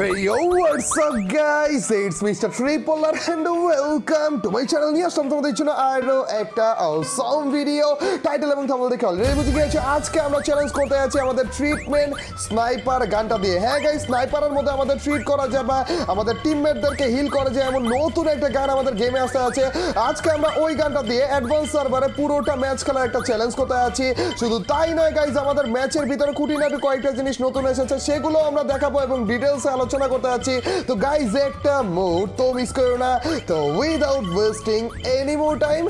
Hey yo, what's up guys? It's Mr. Tripolar and welcome to my channel. নিয়ে আসলাম তোমাদের জন্য আরও একটা awesome ভিডিও টাইটেল এবং থাম্বনেল দেখে অলরেডি বুঝে গিয়েছো আজকে আমরা চ্যালেঞ্জ করতে যাচ্ছি আমাদের ট্রিটমেন্ট স্নাইপার গানটা দিয়ে। হ্যাঁ গাইস স্নাইপারের মধ্যে আমাদের ট্রিট করা যায় বা আমাদের টিমমেটদেরকে হিল করা যায় এমন নতুন একটা গান আমাদের গেমে আসতে আছে আজকে আমরা ওই গানটা দিয়ে অ্যাডভান্স সার্ভারে পুরোটা ম্যাচ খেলার একটা চ্যালেঞ্জ করতে যাচ্ছি। শুধু তাই নয় গাইস আমাদের ম্যাচের ভিতরে খুঁটিনাটি কয়েকটা জিনিস নতুন এসেছে সেগুলো আমরা দেখাবো এবং ডিটেলসে আলোচনা করতে যাচ্ছি। তো গাইজ একটা মুহূর্ত মিস করো না। তো without wasting any more time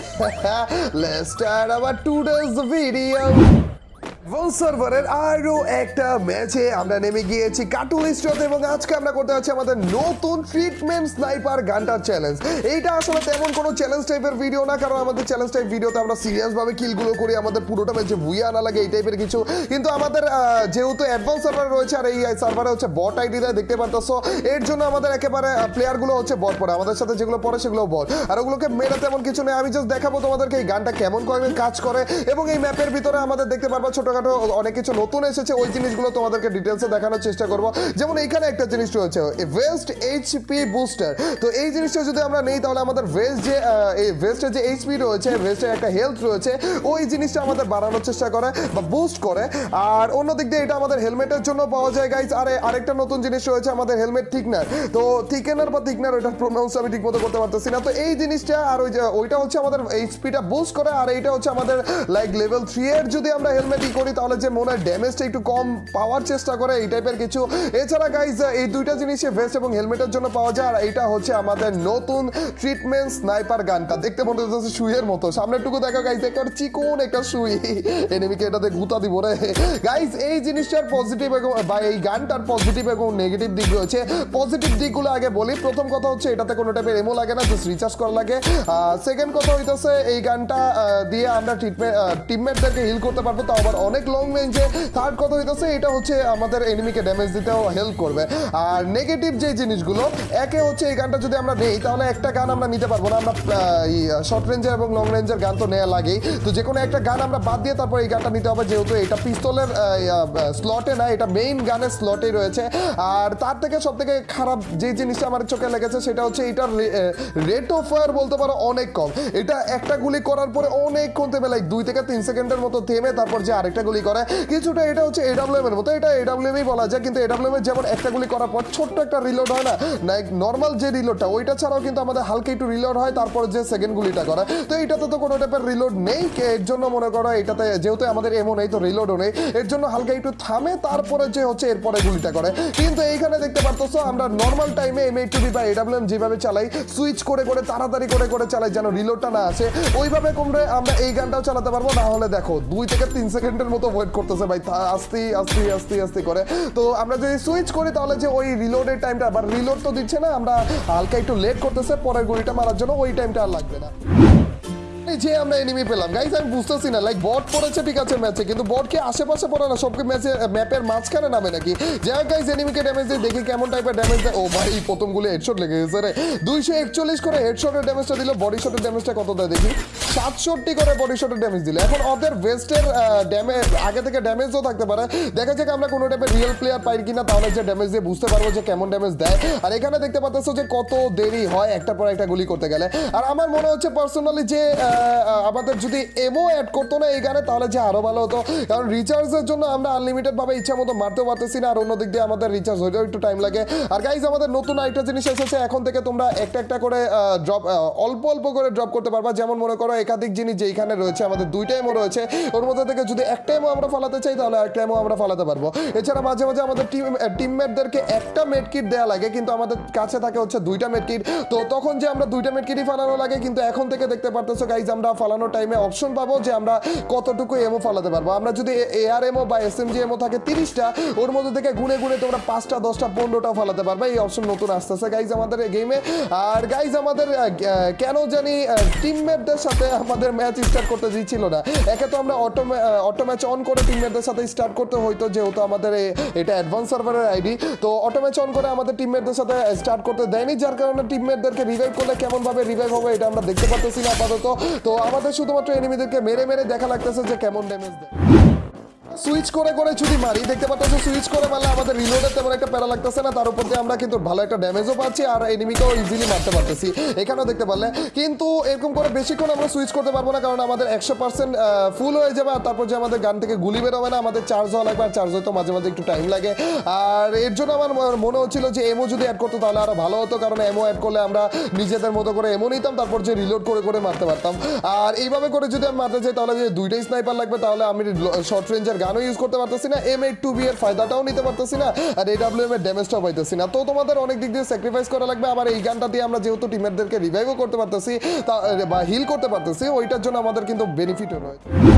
let's start our today's video সার্ভারের আরও একটা ম্যাচে আমরা নেমে গিয়েছি স্টোতে এবং আজকে আমরা করতে যাচ্ছি আমাদের নতুন ট্রিটমেন্ট স্নাইপার গানটার চ্যালেঞ্জ এইটা আসলে তেমন কোনো চ্যালেঞ্জ টাইপের ভিডিও না, কারণ আমাদের চ্যালেঞ্জ টাইপ ভিডিওতে আমরা সিরিয়াস ভাবে কিলগুলো করি, আমাদের পুরোটা ম্যাচে ভুইয়া লাগে, এই টাইপের কিছু। কিন্তু আমাদের যেহেতু অ্যাডভান্স সার্ভার রয়েছে আর এই সার্ভারে হচ্ছে বট আইডি দেয়, দেখতে পারতেছো এর জন্য আমাদের একেবারে প্লেয়ারগুলো হচ্ছে বট পড়ে। আমাদের সাথে যেগুলো পড়ে সেগুলো বট আর ওগুলোকে মেরে তেমন কিছু নেই। আমি জাস্ট দেখাবো তোমাদেরকে এই গানটা কেমন করে কাজ করে। এবং এই ম্যাপের ভিতরে আমাদের দেখতে পারবা ছোটখাটো অনেক কিছু নতুন এসেছে, ওই জিনিসগুলো তোমাদেরকে ডিটেলসে দেখানোর চেষ্টা করব। যেমন এইখানে একটা জিনিস রয়েছে ওয়েস্ট এইচপি বুস্টার তো এই জিনিসটা যদি আমরা নেই, তাহলে আমাদের ওয়েস্ট যে এই ওয়েস্টের যে এইচপি রয়েছে ওয়েস্টের একটা হেলথ রয়েছে, ওই জিনিসটা আমাদের বাড়ানোর চেষ্টা করে বা বুস্ট করে। আর অন্য দিক দিয়ে এটা আমাদের হেলমেটের জন্য পাওয়া যায় গাইজ আর, আরেকটা নতুন জিনিস রয়েছে আমাদের হেলমেট থিকনার তো থিকেনার বা থিকনার ওইটার প্রোনাউন্স আমি ঠিক মতো করতে পারতেছি না। তো এই জিনিসটা আর ওই যে, ওইটা হচ্ছে আমাদের এইচপিটা বুস্ট করে, আর এইটা হচ্ছে আমাদের লাইক লেভেল থ্রি এর যদি আমরা হেলমেট ই করি তাহলে যে মনে হয় ড্যামেজটা একটু কম পাওয়ার চেষ্টা করে, এই টাইপের কিছু। এছাড়া গাইজ এই দুইটা জিনিসই ভেস্ট এবং হেলমেটের জন্য পাওয়া যায়, আর এইটা হচ্ছে আমাদের নতুন ট্রিটমেন্ট স্নাইপার গানটা দেখতে মনে হচ্ছে সুইয়ের মতো। সামনেরটুকু দেখা গাইজ একেবারে চিকন একটা সুই। এনিমিকে এটাতে গুতা দিব রে। গাইজ এই জিনিসটার পজিটিভ এবং, বা এই গানটার পজিটিভ এবং নেগেটিভ দিক রয়েছে। পজিটিভ দিকগুলো আগে বলি। প্রথম কথা হচ্ছে, এটাতে কোনো টাইপের এমো লাগে না জাস্ট রিচার্জ করা লাগে। সেকেন্ড কথা হইতেছে, এই গানটা দিয়ে আমরা ট্রিটমেন্ট টিমমেটদেরকে হিল করতে পারব তো আবার অনেক লং রেঞ্জে থার্ড কথা হইতেছে, এটা হচ্ছে আমাদের এনিমিকে ড্যামেজ দিতেও হেল্প করবে। আর নেগেটিভ যে জিনিসগুলো, একে হচ্ছে এই গানটা যদি আমরা নেই, তাহলে একটা গান আমরা নিতে পারব না। আমরা শর্ট রেঞ্জের এবং লং রেঞ্জের গান তো নেওয়া লাগেই। তো যে কোনো একটা গান আমরা বাদ দিয়ে তারপর এই গানটা নিতে হবে, যেহেতু এটা পিস্তলের স্লটে না, এটা মেইন গানের স্লটেই রয়েছে। আর তার থেকে সব থেকে খারাপ যে জিনিসটা আমার চোখে লেগেছে, সেটা হচ্ছে এটার রেট অফ ফায়ার বলতে পারো অনেক কম। এটা একটা গুলি করার পরে অনেকক্ষণ থেমে লাইক দুই থেকে তিন সেকেন্ডের মতো থেমে, তারপর যে আরেকটা গুলি করে। কিছুটা এটা হচ্ছে এডাব্লিউএম এর মতো। এটা এডাব্লিউএম বলা যায়, কিন্তু এডাব্লিউএম এর যেমন একটা গুলি করার পর ছোট্ট একটা রিলোড হয় না? নর্মাল যে রিলোডটা ওইটা ছাড়াও কিন্তু আমাদের হালকা একটু রিলোড হয়, তারপর যে সেকেন্ড গুলিটা করে। তো এইটাতে তো কোনো টাইপের রিলোড নেই। এর জন্য মনে করো এটাতে যেহেতু আমাদের এমন নেই, তো রিলোডও নেই। এর জন্য হালকা একটু থামে, তারপরে যে হচ্ছে এরপরে গুলিটা করে। কিন্তু এইখানে দেখতে পারতেছো, আমরা নর্মাল টাইমে এম এইট বি বা এডাব্লিউএম যেভাবে চালাই সুইচ করে করে, তাড়াতাড়ি করে করে চালাই, যেন রিলোডটা না আসে, ওইভাবে কমরে আমরা এই গানটাও চালাতে পারব। না হলে দেখো, দুই থেকে তিন সেকেন্ডের মতো ওয়েট করতেছে ভাই আস্তে আস্তে আস্তে আস্তে করে। তো আমরা যদি সুইচ করি, তাহলে যে ওই রিলোডের টাইমটা আবার রিলোড তো দিচ্ছে না, আমরা হালকা একটু লেট করতেছে, পরের গুলিটা মারার জন্য ওই টাইমটা আর লাগবে না। আমরা এনিমি পেলাম। গাইজ আমি বুঝতেছি না লাইক বট পড়েছে, ঠিক আছে ম্যাচে কিন্তু বট কি আশেপাশে পড়ে না, সবকে ম্যাচে ম্যাপের মাঝখানে নামে নাকি? যাই গাইজ এনিমিকে ড্যামেজ দেখি কেমন টাইপের ড্যামেজ দেয়। ও ভাই, প্রথম গুলি হেডশট লেগে গেছে রে। দুইশো একচল্লিশ করে হেডশটের ড্যামেজটা দিল বডি শটের ড্যামেজটা কত দেয় দেখি? সাতষট্টি করে বডি শটের ড্যামেজ দিল। এখন ওদের ভেস্টের ড্যামেজ আগে থেকে ড্যামেজও থাকতে পারে। দেখা যাক আমরা কোনো টাইপের রিয়েল প্লেয়ার পাই কিনা, তাহলে যে ড্যামেজ দিয়ে বুঝতে পারব যে কেমন ড্যামেজ দেয়। আর এখানে দেখতে পাচ্ছ যে কত দেরি হয় একটা পর একটা গুলি করতে গেলে। আর আমার মনে হচ্ছে পার্সোনালি যে আমাদের যদি এমও অ্যাড করতো না এই গানে, তাহলে যে আরও ভালো হতো। কারণ রিচার্জের জন্য আমরা আনলিমিটেড ভাবে ইচ্ছা মতো মারতেও পারতেছি না, আর অন্য দিক দিয়ে আমাদের রিচার্জ হইতেও একটু টাইম লাগে। আর গাইজ আমাদের নতুন আরেকটা জিনিস এসেছে, এখন থেকে তোমরা একটা একটা করে ড্রপ অল্প অল্প করে ড্রপ করতে পারবা। যেমন মনে করো, একাধিক জিনিস যেইখানে রয়েছে, আমাদের দুইটা এমও রয়েছে, ওর মধ্যে থেকে যদি একটা এমও আমরা ফালাতে চাই, তাহলে একটা এমও আমরা ফালাতে পারব। এছাড়া মাঝে মাঝে আমাদের টিম টিমমেটদেরকে একটা মেড কিট দেওয়া লাগে, কিন্তু আমাদের কাছে থাকে হচ্ছে দুইটা মেড কিট তো তখন যে আমরা দুইটা মেড কিটই ফালানো লাগে, কিন্তু এখন থেকে দেখতে পারতেছো গাইজ আমরা ফালানোর টাইমে অপশন পাবো যে আমরা কতটুকু এমও ফালাতে পারব। আমরা যদি এআর এমও বা এস এম জি এমও থাকে তিরিশটা, ওর মধ্যে থেকে গুনে গুনে তোমরা পাঁচটা, দশটা পনেরোটা ফালাতে পারবে। এই অপশন নতুন আসতেছে গাইজ আমাদের গেমে আর গাইজ আমাদের কেন জানি টিমমেটদের সাথে আমাদের ম্যাচ স্টার্ট করতে দিচ্ছিল না। একে তো আমরা অটো অটো ম্যাচ অন করে টিমমেটদের সাথে স্টার্ট করতে হইতো, যেহেতু আমাদের এটা অ্যাডভান্স সার্ভারের আইডি তো অটো ম্যাচ অন করে আমাদের টিমমেটদের সাথে স্টার্ট করতে দেয়নি, যার কারণে টিমমেটদেরকে রিভাইভ করলে কেমন ভাবে রিভাইভ হবে, এটা আমরা দেখতে পারতেছি না আপাতত। তো আমাদের শুধুমাত্র এনিমিদেরকে মেরে মেরে দেখা লাগতেছে যে কেমন ড্যামেজ দেয়। সুইচ করে করে যদি মারি। দেখতে পাচ্ছ সুইচ করে মারলে আমাদের রিলোডের তেমন একটা প্যারা লাগতেছে না। তার উপর দিয়ে আমরা কিন্তু ভালো একটা ড্যামেজও পাচ্ছি আর এনিমিকেও ইজিলি মারতে পারতেছি। এখানেও দেখতে পারলে। কিন্তু এরকম করে বেশিক্ষণ আমরা সুইচ করতে পারব না, কারণ আমাদের একশো পার্সেন্ট ফুল হয়ে যাবে আর তারপর যে আমাদের গান থেকে গুলি বেরোবে না, আমাদের চার্জ হওয়া লাগবে আর চার্জ হয়তো মাঝে মাঝে একটু টাইম লাগে। আর এর জন্য আমার মনে হচ্ছিল যে এমও যদি অ্যাড করতো তাহলে আরও ভালো হতো, কারণ এমও অ্যাড করলে আমরা নিজেদের মতো করে এমও নিতাম, তারপর যে রিলোড করে করে মারতে পারতাম। আর এইভাবে করে যদি আমি মারতে চাই, তাহলে যে দুইটাই স্নাইপার লাগবে, তাহলে আমি শর্ট রেঞ্জের গানও ইউজ করতে পারতেছি না এম এ টু বি এর ফায়দাটাও নিতে পারতেছি না, আর এডাব্লিউ এম এর ড্যামেজটাও পাইতেছি না। তো তোমাদের অনেক দিক দিয়ে স্যাক্রিফাইস করা লাগবে, আবার এই গানটা দিয়ে আমরা যেহেতু টিমেরদেরকে রিভাইভও করতে পারতেছি, তা- বা হিল করতে পারতেছি, ওইটার জন্য আমাদের কিন্তু বেনিফিটও রয়েছে।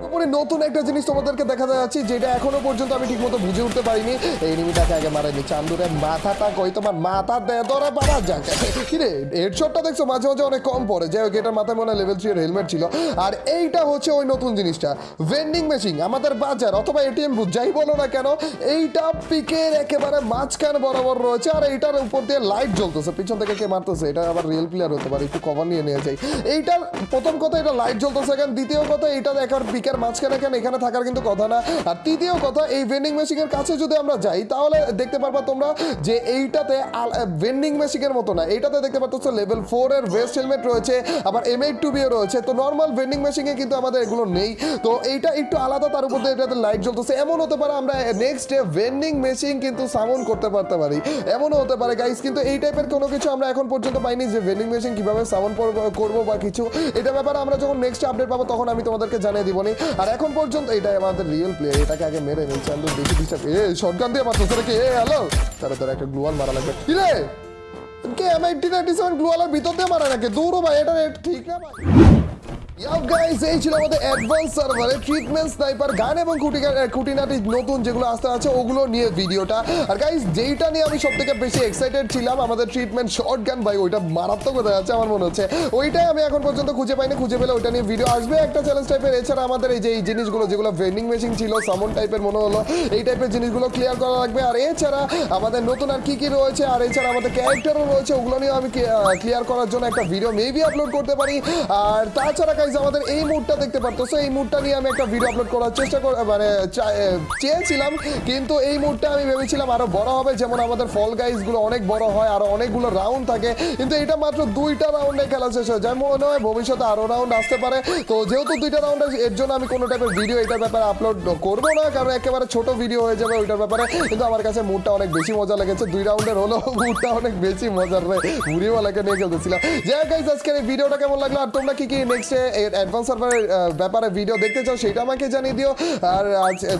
তারপরে নতুন একটা জিনিস তোমাদেরকে দেখা যাচ্ছে, যেটা এখনও পর্যন্ত আমি ঠিকমতো বুঝে উঠতে পারিনি। এই এনিমিটাকে আগে মারেনি চান্দুরের মাথাটা কই? তোমার মাথা দেয় ধরে বাবা, যাকে। কিরে হেডশটটা দেখছ? মাঝে মাঝে অনেক কম পড়ে। যাই হোক, এটার মাথায় মনে লেভেল থ্রি এর হেলমেট ছিল। আর এইটা হচ্ছে ওই নতুন জিনিসটা। ভেন্ডিং মেশিন আমাদের বাজার অথবা এটিএম বুথ যাই বলো না কেন, এইটা পিকের একেবারে মাঝখান বরাবর রয়েছে, আর এইটার উপর দিয়ে লাইট জ্বলতেছে। পিছন থেকে কে মারতেছে? এটা আবার রিয়েল প্লেয়ার হতে পারে। একটু কভার নিয়ে নিয়ে যাই এইটার প্রথম কথা, এটা লাইট জ্বলতেছে কেন দ্বিতীয় কথা এটা একবার পিকের মাঝখানে কেন এখানে থাকার কিন্তু কথা না? আর তৃতীয় কথা, এই ভেন্ডিং মেশিনের কাছে যদি আমরা যাই, তাহলে দেখতে পারবা তোমরা যে এইটাতে ভেন্ডিং মেশিনের মতো না। এইটাতে দেখতে পাচ্ছ লেভেল ফোর এর ভেস্ট হেলমেট রয়েছে, আবার এম এইট টু বিও রয়েছে। তো নর্মাল ভেন্ডিং মেশিনে কিন্তু আমাদের এগুলো নেই। তো এইটা একটু আলাদা, তার উপর এটাতে লাইট জ্বলতেছে। এমন হতে পারে আমরা নেক্সট ডে ভেন্ডিং মেশিন কিন্তু সামন করতে পারতে পারি। এমনও হতে পারে গাইস কিন্তু এই টাইপের কোনো কিছু আমরা এখন পর্যন্ত পাইনি যে ভেন্ডিং মেশিন কীভাবে সামন করব বা কিছু। এটা ব্যাপারে আমরা যখন নেক্সট আপডেট পাবো, তখন আমি তোমাদেরকে জানিয়ে দিবনি আর এখন পর্যন্ত এটাই আমাদের রিয়েল প্লেয়ার এটাকে আগে মেরে নেই চান্দু, দেখি ডিস্টার্ব এ শটগান দিয়ে মারতো, তোরা কি এ হ্যালো তারা তারা একটা গ্লোয়াল মারা লাগবে। কি রে? K M eighty ninety seven গ্লোয়ালের ভিতর দিয়ে মারা নাকি? দূর ভাই, এটা ঠিক না ইয়াও গাইস মনে হচ্ছে। এই যে, এই জিনিসগুলো, যেগুলো ক্লিয়ার করা লাগবে। আর এছাড়া আমাদের নতুন আর কি কি রয়েছে, আর এছাড়া আমাদের ক্যারেক্টারও রয়েছে, ওগুলো নিয়ে আমি ক্লিয়ার করার জন্য একটা ভিডিও মেবি আপলোড করতে পারি। আর তাছাড়া গাইজ আমাদের এই মুডটা দেখতে পারতো। সো এই মুডটা নিয়ে আমি একটা ভিডিও আপলোড করার চেষ্টা কর মানে চেয়েছিলাম। কিন্তু এই মুডটা আমি ভেবেছিলাম আরও বড় হবে। যেমন আমাদের ফল গাইজগুলো অনেক বড় হয়, আরও অনেকগুলো রাউন্ড থাকে। কিন্তু এটা মাত্র দুইটা রাউন্ডে খেলা শেষ হয়ে। যায় মনে হয় ভবিষ্যতে আরও রাউন্ড আসতে পারে। তো যেহেতু দুইটা রাউন্ড এর জন্য আমি কোনো টাইপের ভিডিও এটার ব্যাপারে আপলোড করব না, কারণ একেবারে ছোট ভিডিও হয়ে যাবে ওইটার ব্যাপারে। কিন্তু আমার কাছে মুডটা অনেক বেশি মজা লেগেছে। দুই রাউন্ডের হলো মুডটা অনেক বেশি মজার। রে উড়িওয়ালাকে নিয়ে খেলতেছিলাম। যাই গাইজ আজকের এই ভিডিওটা কেমন লাগল? আর তোমরা কি কি নেক্সট অ্যাডভান্স সার্ভারের ব্যাপারে ভিডিও দেখতে চাও, সেটা আমাকে জানিয়ে দিও। আর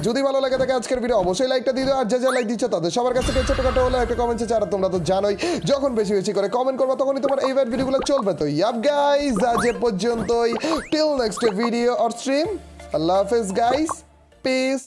যদি ভালো লাগে থাকে আজকের ভিডিও অবশ্যই লাইকটা দিয়ে দিও, আর যে যা লাইক দিচ্ছ তাদের সবার কাছ থেকে ছোটখাটো হলে একটা কমেন্ট চার তোমরা তো জানোই, যখন বেশি বেশি করে কমেন্ট করব, তখনই তোমার এই ভিডিওগুলো চলবে। তো ইয়াপ গাইজ আজ এ পর্যন্তই। Till next video or stream আল্লাহ হাফেজ গাইজ পিস